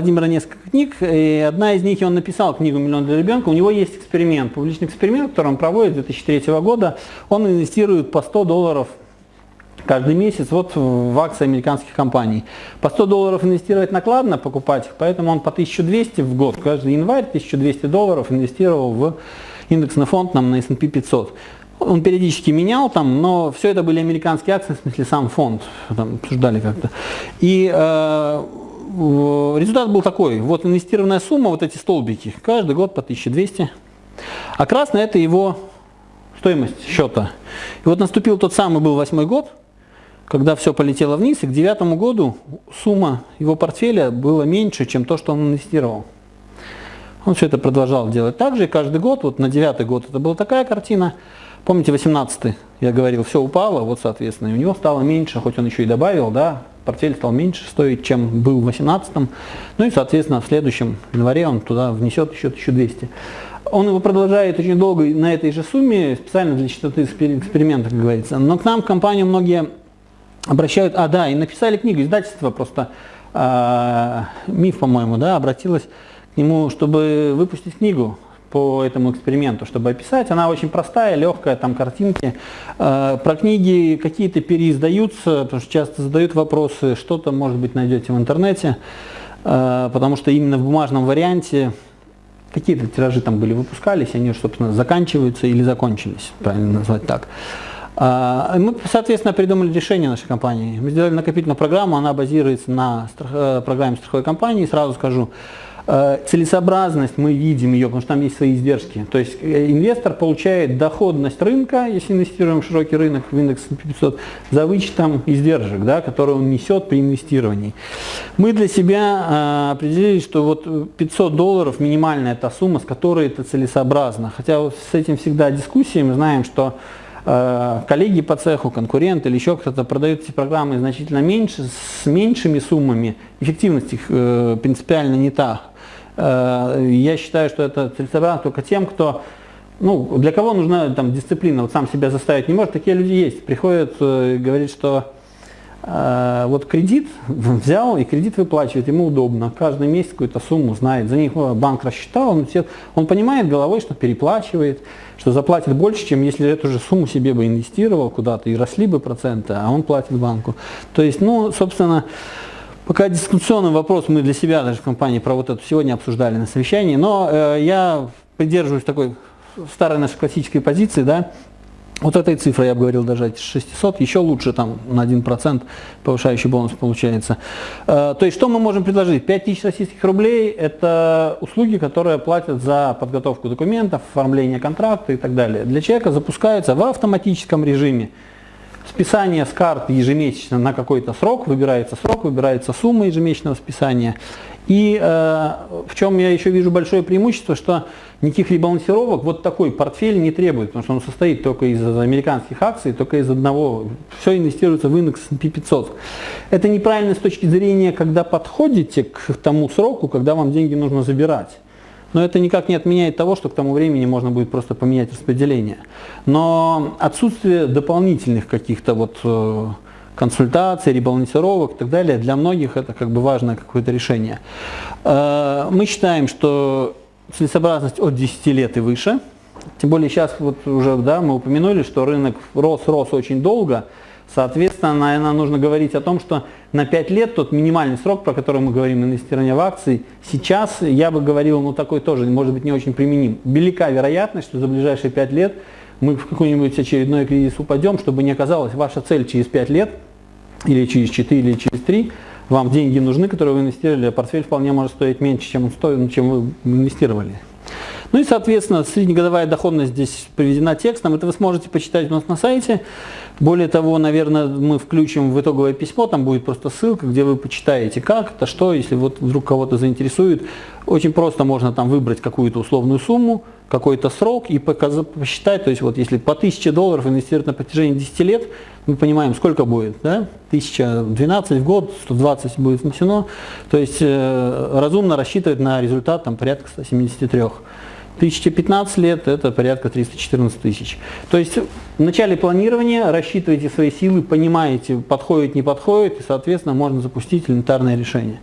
Владимира несколько книг, и одна из них, он написал книгу «Миллион для ребенка», у него есть эксперимент, публичный эксперимент, который он проводит с 2003 года, он инвестирует по 100 долларов каждый месяц вот в акции американских компаний. По 100 долларов инвестировать накладно, покупать их, поэтому он по 1200 в год, каждый январь 1200 долларов инвестировал в индексный фонд нам на S&P 500. Он периодически менял там, но все это были американские акции, в смысле сам фонд, там обсуждали как-то. И э, результат был такой, вот инвестированная сумма, вот эти столбики, каждый год по 1200, а красный это его стоимость счета. И вот наступил тот самый был восьмой год, когда все полетело вниз, и к девятому году сумма его портфеля была меньше, чем то, что он инвестировал. Он все это продолжал делать так же, и каждый год, вот на девятый год это была такая картина. Помните, 18 я говорил, все упало, вот, соответственно, и у него стало меньше, хоть он еще и добавил, да, портфель стал меньше стоить, чем был в 18 ну и, соответственно, в следующем январе он туда внесет еще 1200. Он его продолжает очень долго на этой же сумме, специально для частоты эксперимента, как говорится. Но к нам в компанию многие обращают, а да, и написали книгу, издательство просто, э, МИФ, по-моему, да, обратилась к нему, чтобы выпустить книгу по этому эксперименту, чтобы описать. Она очень простая, легкая, там картинки. Э, про книги какие-то переиздаются, потому что часто задают вопросы, что-то, может быть, найдете в интернете, э, потому что именно в бумажном варианте какие-то тиражи там были, выпускались, они, собственно, заканчиваются или закончились, правильно назвать так. А, мы, соответственно, придумали решение нашей компании. Мы сделали накопительную программу, она базируется на э, программе страховой компании. Сразу скажу, э, целесообразность мы видим ее, потому что там есть свои издержки. То есть э, инвестор получает доходность рынка, если инвестируем в широкий рынок, в индекс 500, за вычетом издержек, да, которые он несет при инвестировании. Мы для себя определили, что вот 500 долларов минимальная та сумма, с которой это целесообразно. Хотя вот с этим всегда дискуссии, мы знаем, что Э, коллеги по цеху, конкуренты или еще кто-то продают эти программы значительно меньше, с меньшими суммами, эффективность их э, принципиально не та. Э, я считаю, что это целесообразно только тем, кто ну, для кого нужна там дисциплина, вот сам себя заставить не может, такие люди есть. Приходят, э, говорит, что э, вот кредит взял и кредит выплачивает, ему удобно, каждый месяц какую-то сумму знает, за них банк рассчитал, он, все, он понимает головой, что переплачивает, что заплатит больше, чем если эту же сумму себе бы инвестировал куда-то и росли бы проценты, а он платит банку. То есть, ну, собственно, пока дискуссионный вопрос мы для себя даже в компании про вот это сегодня обсуждали на совещании, но э, я придерживаюсь такой старой нашей классической позиции, да, вот этой цифрой я бы говорил даже 600, еще лучше там на 1% повышающий бонус получается. Э, то есть что мы можем предложить? 5000 российских рублей – это услуги, которые платят за подготовку документов, оформление контракта и так далее. Для человека запускается в автоматическом режиме списание с карт ежемесячно на какой-то срок, выбирается срок, выбирается сумма ежемесячного списания. И э, в чем я еще вижу большое преимущество, что никаких ребалансировок вот такой портфель не требует, потому что он состоит только из американских акций, только из одного, все инвестируется в индекс S&P 500. Это неправильно с точки зрения, когда подходите к тому сроку, когда вам деньги нужно забирать. Но это никак не отменяет того, что к тому времени можно будет просто поменять распределение. Но отсутствие дополнительных каких-то вот э, консультаций, ребалансировок и так далее, для многих это как бы важное какое-то решение. Э, мы считаем, что целесообразность от 10 лет и выше, тем более сейчас вот уже да, мы упомянули, что рынок рос-рос очень долго, Соответственно, наверное, нужно говорить о том, что на 5 лет тот минимальный срок, про который мы говорим, инвестирование в акции, сейчас я бы говорил, ну такой тоже может быть не очень применим. Велика вероятность, что за ближайшие 5 лет мы в какой-нибудь очередной кризис упадем, чтобы не оказалось ваша цель через 5 лет, или через 4, или через 3, вам деньги нужны, которые вы инвестировали, а портфель вполне может стоить меньше, чем, он стоит, чем вы инвестировали. Ну и, соответственно, среднегодовая доходность здесь приведена текстом. Это вы сможете почитать у нас на сайте. Более того, наверное, мы включим в итоговое письмо, там будет просто ссылка, где вы почитаете, как это, что, если вот вдруг кого-то заинтересует. Очень просто можно там выбрать какую-то условную сумму, какой-то срок и посчитать, то есть вот если по 1000 долларов инвестировать на протяжении 10 лет, мы понимаем, сколько будет, да? 1012 в год, 120 будет внесено, то есть э, разумно рассчитывать на результат там порядка 173. 1015 лет это порядка 314 тысяч. То есть в начале планирования рассчитываете свои силы, понимаете, подходит, не подходит, и, соответственно, можно запустить элементарное решение.